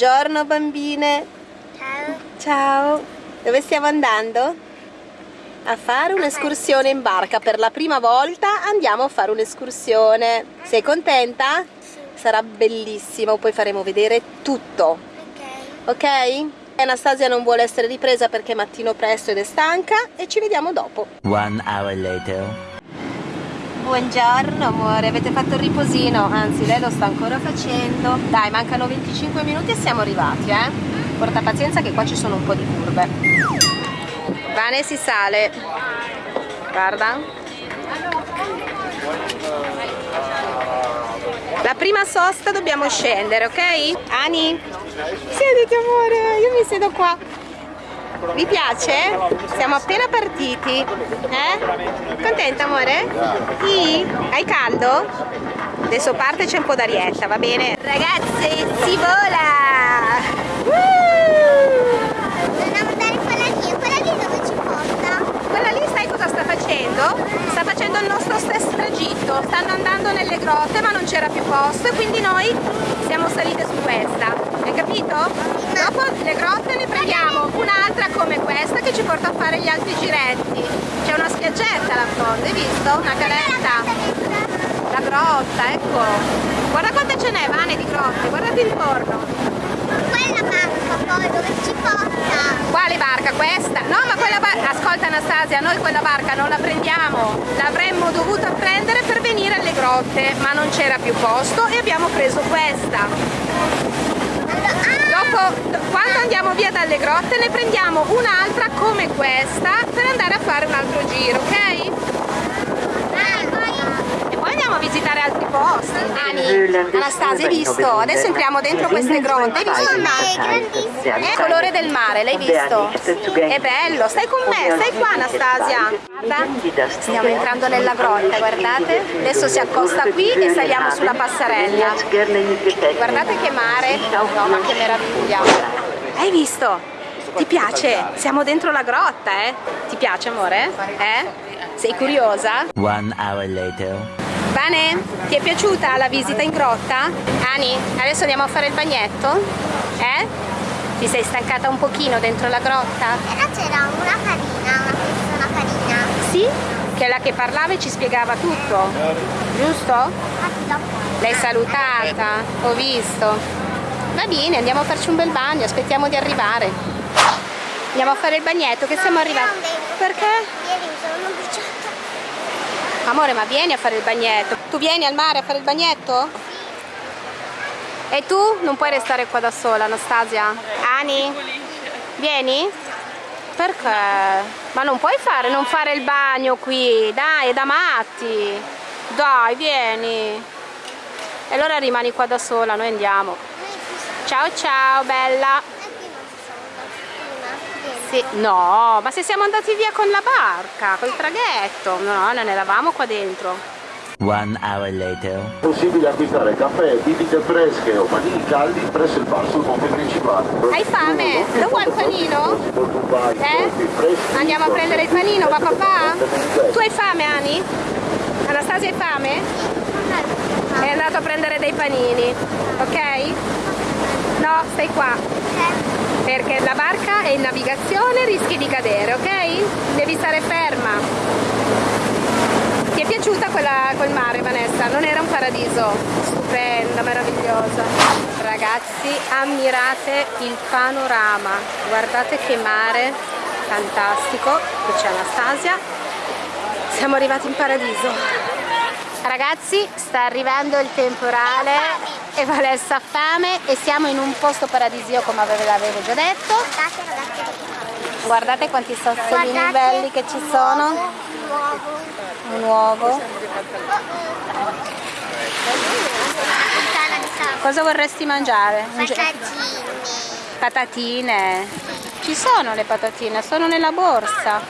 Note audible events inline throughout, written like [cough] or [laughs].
Buongiorno bambine. Ciao. Ciao. Dove stiamo andando? A fare un'escursione in barca. Per la prima volta andiamo a fare un'escursione. Sei contenta? Sarà bellissimo, poi faremo vedere tutto. Ok. Ok? Anastasia non vuole essere ripresa perché è mattino presto ed è stanca e ci vediamo dopo. One hour later. Buongiorno amore, avete fatto il riposino? Anzi, lei lo sta ancora facendo. Dai, mancano 25 minuti e siamo arrivati, eh? Porta pazienza che qua ci sono un po' di curve. Vane si sale. Guarda. La prima sosta dobbiamo scendere, ok? Ani? Siediti amore, io mi siedo qua. Vi piace? Siamo appena partiti. Eh? Contenta amore? Sì? Hai caldo? Adesso parte c'è un po' d'arietta, va bene? Ragazzi, si vola! Woo! Dobbiamo andare quella lì, quella lì dove ci porta? Quella lì sai cosa sta facendo? Sta facendo il nostro stesso tragitto. Stanno andando nelle grotte ma non c'era più posto e quindi noi siamo salite su questa. Hai capito? Dopo le grotte ne prendiamo un'altra come questa che ci porta a fare gli altri giretti. C'è una spiaggetta là fondo, hai visto? Una caletta. La grotta, ecco. Guarda quante ce n'è, Vane, di grotte. Guardati intorno. Quella barca poi dove ci porta? Quale barca? Questa? No, ma quella barca... Ascolta Anastasia, noi quella barca non la prendiamo. L'avremmo dovuta prendere per venire alle grotte, ma non c'era più posto e abbiamo preso questa. Dopo, quando andiamo via dalle grotte, ne prendiamo un'altra come questa per andare a fare un altro giro, ok? Andiamo a visitare altri posti. Ani, Anastasia, hai visto? Adesso entriamo dentro queste grotte. Hai visto il mare? È il colore del mare, l'hai visto? È bello, stai con me, stai qua Anastasia. Guarda, stiamo entrando nella grotta, guardate. Adesso si accosta qui e saliamo sulla passerella. Guardate che mare, no ma che meraviglia. Hai visto? Ti piace? Siamo dentro la grotta, eh? Ti piace amore? Eh? Sei curiosa? One hour later. Vane, ti è piaciuta la visita in grotta? Ani, adesso andiamo a fare il bagnetto? Eh? Ti sei stancata un pochino dentro la grotta? Però c'era una carina, una persona carina. Sì? Che è la che parlava e ci spiegava tutto, giusto? L'hai salutata, ho visto. Va bene, andiamo a farci un bel bagno, aspettiamo di arrivare. Andiamo a fare il bagnetto che siamo arrivati. Perché? Ieri mi sono bruciata. Amore, ma vieni a fare il bagnetto. Tu vieni al mare a fare il bagnetto? E tu non puoi restare qua da sola, Anastasia? Ani? Vieni? Perché? Ma non puoi fare, non fare il bagno qui, dai, è da matti. Dai, vieni. E allora rimani qua da sola, noi andiamo. Ciao ciao, bella. E qui non ci sono andata prima. Sì, no, ma se siamo andati via con la barca, col traghetto. No, non eravamo qua dentro. One hour later. possibile acquistare caffè, bibite fresche o panini caldi presso il bar sul ponte principale. Hai fame? Lo vuoi il panino? Eh? Andiamo a prendere il panino, va papà? Tu hai fame, Ani? Anastasia hai fame? È andato a prendere dei panini, ok? No, stai qua, perché la barca è in navigazione, rischi di cadere, ok? Devi stare ferma. Ti è piaciuta quella, quel mare, Vanessa? Non era un paradiso? Stupenda, meravigliosa. Ragazzi, ammirate il panorama. Guardate che mare fantastico. Qui c'è Anastasia. Siamo arrivati in paradiso. Ragazzi, sta arrivando il temporale e Vanessa ha fame e siamo in un posto paradisio come avevo già detto. Guardate ragazzi. Guardate quanti sassolini belli che ci sono. Un uovo. Un uovo. Cosa vorresti mangiare? Un Patatini. Patatine. Ci sono le patatine, sono nella borsa.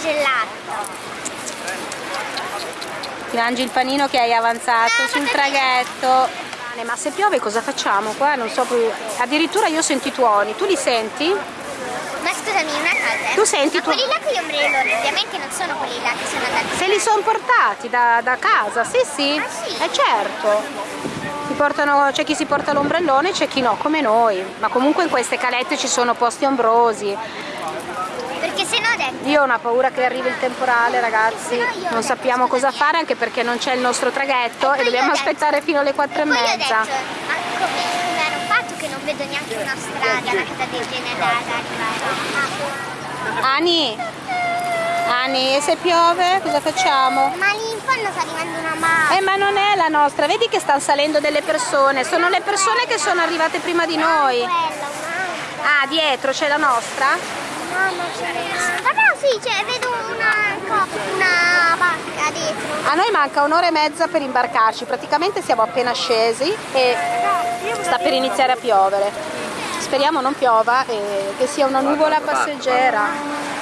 Gelato. Ti mangi il panino che hai avanzato No, sul traghetto. Ma se piove cosa facciamo qua? Non so più. Addirittura io sento i tuoni. Tu li senti? Ma scusami, una cosa. Tu senti tu- quelli là con gli ombrelloni, ovviamente non sono quelli là che sono andati. Se li sono portati da, da casa, sì sì. Ah, sì? Eh certo. C'è chi si porta l'ombrellone, c'è chi no, come noi. Ma comunque in queste calette ci sono posti ombrosi. Perché se no Io ho una paura che arrivi il temporale, ragazzi. Non sappiamo cosa fare anche perché non c'è il nostro traghetto e poi dobbiamo aspettare fino alle quattro e poi ho mezza. detto, ma come, hanno fatto che non vedo neanche una strada, una casa del arrivare? Ani, Ani, e se piove cosa facciamo? Ma lì in fondo sta arrivando una mano. Eh ma non è la nostra, vedi che stanno salendo delle persone, sono le persone che sono arrivate prima di noi. Ah, dietro c'è la nostra? Mamma no, sì, cioè, vedo una, una barca dietro. A noi manca un'ora e mezza per imbarcarci, praticamente siamo appena scesi e sta per iniziare a piovere. Speriamo non piova e che sia una nuvola passeggera.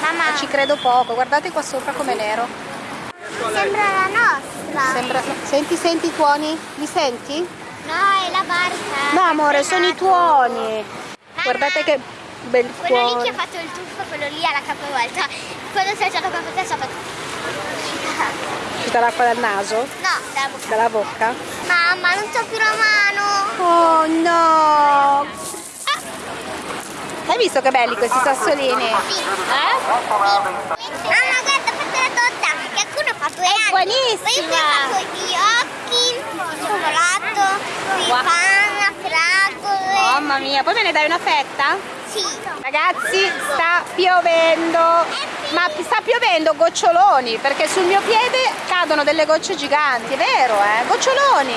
Mamma, Ci credo poco, guardate qua sopra com'è nero. sembra la nostra. Sembra... Senti, senti i tuoni? Li senti? No, è la barca. No amore, sono i tuoni. Guardate che bel Quello lì che cuore. ha fatto il tuffo, quello lì alla capovolta. Quando si è alzato qua per terra ha fatto... Tutta l'acqua dal naso, No, dalla bocca. dalla bocca. Mamma, non so più la mano. Oh no! Hai visto che belli questi sassolini? Sì. Eh? Mamma, guarda, fate la torta. Che qualcuno ha fatto è buonissima. Poi ho fatto gli occhi, il cioccolato, il Wow. Mamma mia, poi me ne dai una fetta? Sì. Ragazzi, sta piovendo, ma sta piovendo goccioloni, perché sul mio piede cadono delle gocce giganti, è vero, eh? Goccioloni!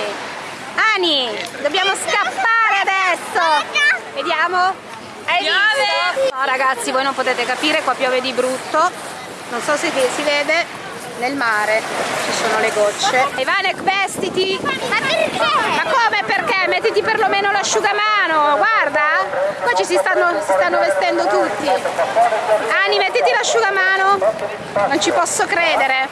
Ani, dobbiamo scappare adesso! Vediamo? Hai visto? No ragazzi, voi non potete capire, qua piove di brutto, non so se si vede, nel mare ci sono le gocce. Ivanek, vestiti! Ma perché? Ma come perché? Mettiti perlomeno l'asciugamano, guarda! Qua ci si stanno, si stanno vestendo tutti. Ani, mettiti l'asciugamano. Non ci posso credere.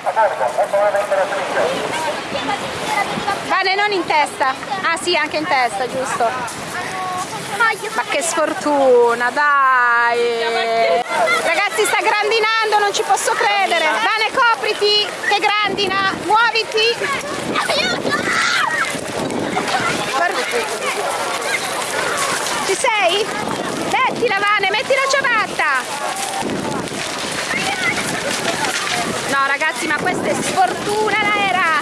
Vane, non in testa. Ah sì, anche in testa, giusto. Ma che sfortuna, dai! Ragazzi, sta grandinando, non ci posso credere. Vane, copriti, che grandina. Muoviti. Ci sei? Mettila Vane, metti la ciabatta! No ragazzi ma questa è sfortuna l'aera!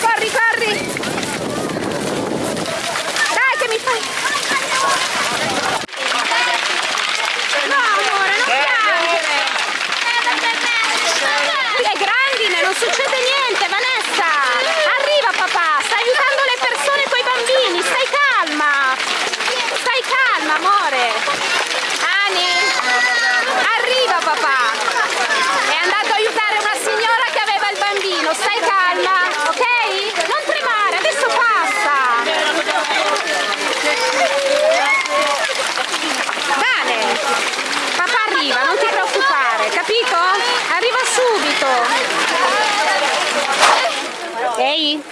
Corri, corri! Dai che mi fai! No amore, non piangere! Le grandine, non succede niente Vanessa! Arriva papà, stai aiutando le persone con i bambini, stai calma! Stai calma amore! Ani! Arriva papà! È andato a aiutare una signora che aveva il bambino, stai calma, ok? Non tremare, adesso passa! Bene! Papà arriva, non ti preoccupare, capito? Arriva subito! Ehi,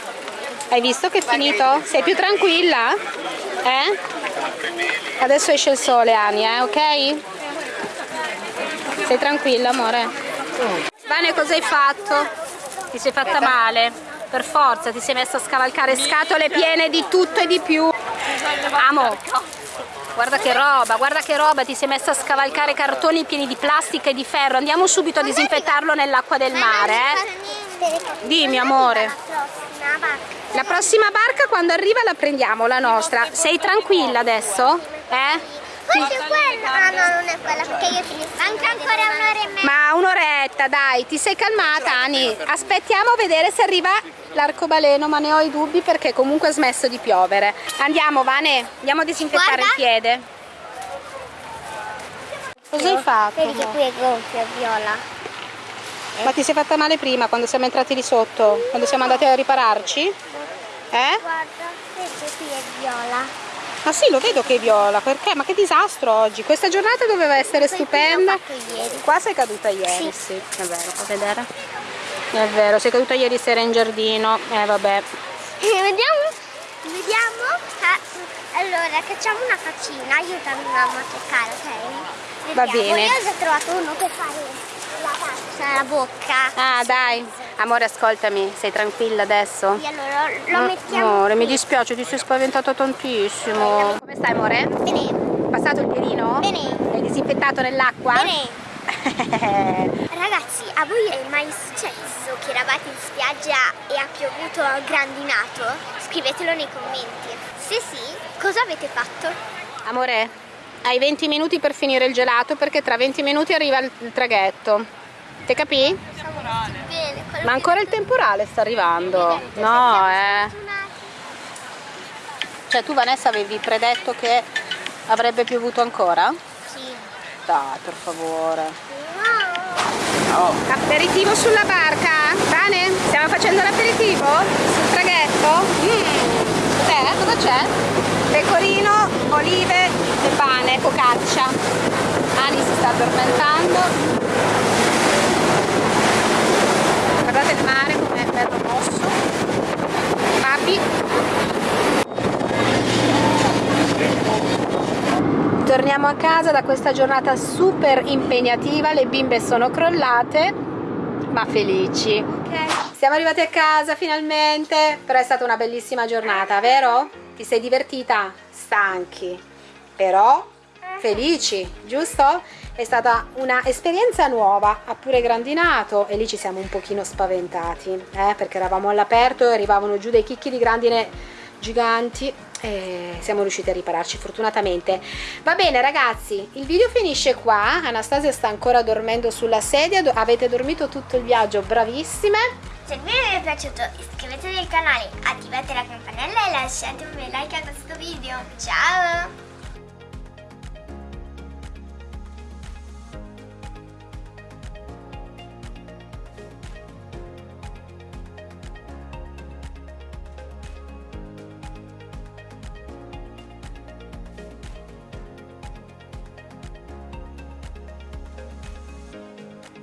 hai visto che è finito? Sei più tranquilla? Eh? Adesso esce il sole, Ani, eh, ok? Sei tranquilla, amore? Vane, cosa hai fatto? Ti sei fatta male? Per forza, ti sei messa a scavalcare scatole piene di tutto e di più. Amo, guarda che roba, guarda che roba, ti sei messa a scavalcare cartoni pieni di plastica e di ferro. Andiamo subito a disinfettarlo nell'acqua del mare, eh? Dimmi, amore. La prossima barca quando arriva la prendiamo, la nostra. Sei tranquilla adesso? Eh? È quella. Ah no, non è quella perché io finisco. Manca ancora un'ora e mezza. Ma un'oretta, dai, ti sei calmata, Ani. Aspettiamo a vedere se arriva l'arcobaleno, ma ne ho i dubbi perché comunque ha smesso di piovere. Andiamo, Vane, andiamo a disinfettare Guarda. il piede. Cosa hai fatto? Vedi che qui è gonfio, viola. Ma ti sei fatta male prima, quando siamo entrati lì sotto? Quando siamo andati a ripararci? Eh? Guarda, che qui è viola. Ma sì, lo vedo che è viola, perché? Ma che disastro oggi! Questa giornata doveva essere stupenda. Fatto ieri. Qua sei caduta ieri, sì, è vero, puoi vedere? È vero, sei caduta ieri sera in giardino, eh vabbè. Vediamo? Vediamo? Ah, allora, facciamo una faccina, aiutami mamma a toccare, ok? Va Vediamo. bene. Io ho già trovato uno per fare la bocca. Ah dai, Amore, ascoltami, sei tranquilla adesso? Sì, allora lo Mm, mettiamo Amore, mi qui. dispiace, ti sei spaventato tantissimo. Come stai, amore? Bene, Passato il pierino? Bene. L'hai disinfettato nell'acqua? bene. [laughs] Ragazzi, a voi è mai successo che eravate in spiaggia e ha piovuto grandinato? Scrivetelo nei commenti. Se sì, cosa avete fatto? Amore, hai 20 minuti per finire il gelato perché tra 20 minuti arriva il traghetto. Ti capì? Bene, Ma ancora il temporale sta arrivando. No, eh. Cioè tu Vanessa avevi predetto che avrebbe piovuto ancora? Sì. Dai, per favore. Wow. Aperitivo sulla barca? Bene? Stiamo facendo l'aperitivo? Sul traghetto? Mm. Cos'è? Cosa c'è? Pecorino, olive e pane, focaccia. Ani si sta addormentando. Guardate il mare come è bello mosso. Papi. Torniamo a casa da questa giornata super impegnativa, le bimbe sono crollate, ma felici. Siamo arrivati a casa finalmente, però è stata una bellissima giornata, vero? Ti sei divertita? Stanchi, però felici, giusto? È stata un'esperienza nuova, ha pure grandinato e lì ci siamo un pochino spaventati, eh, perché eravamo all'aperto e arrivavano giù dei chicchi di grandine giganti e siamo riusciti a ripararci fortunatamente. Va bene ragazzi il video finisce qua. Anastasia sta ancora dormendo sulla sedia. Avete dormito tutto il viaggio? Bravissime. Se il video vi è piaciuto iscrivetevi al canale, attivate la campanella e lasciate un bel like a questo video. Ciao!